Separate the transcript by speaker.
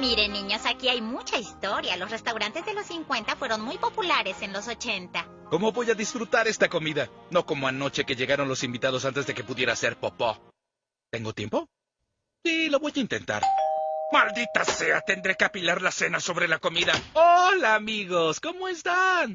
Speaker 1: Miren, niños, aquí hay mucha historia. Los restaurantes de los 50 fueron muy populares en los 80.
Speaker 2: ¿Cómo voy a disfrutar esta comida? No como anoche que llegaron los invitados antes de que pudiera hacer popó. ¿Tengo tiempo? Sí, lo voy a intentar. ¡Maldita sea! Tendré que apilar la cena sobre la comida. ¡Hola, amigos! ¿Cómo están?